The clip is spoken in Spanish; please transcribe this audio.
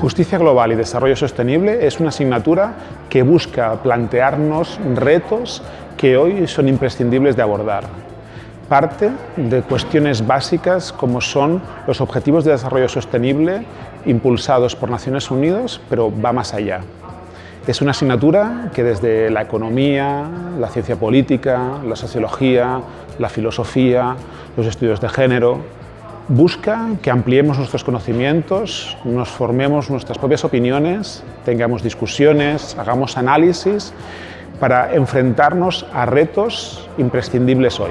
Justicia Global y Desarrollo Sostenible es una asignatura que busca plantearnos retos que hoy son imprescindibles de abordar. Parte de cuestiones básicas como son los Objetivos de Desarrollo Sostenible impulsados por Naciones Unidas, pero va más allá. Es una asignatura que desde la economía, la ciencia política, la sociología, la filosofía, los estudios de género, busca que ampliemos nuestros conocimientos, nos formemos nuestras propias opiniones, tengamos discusiones, hagamos análisis para enfrentarnos a retos imprescindibles hoy.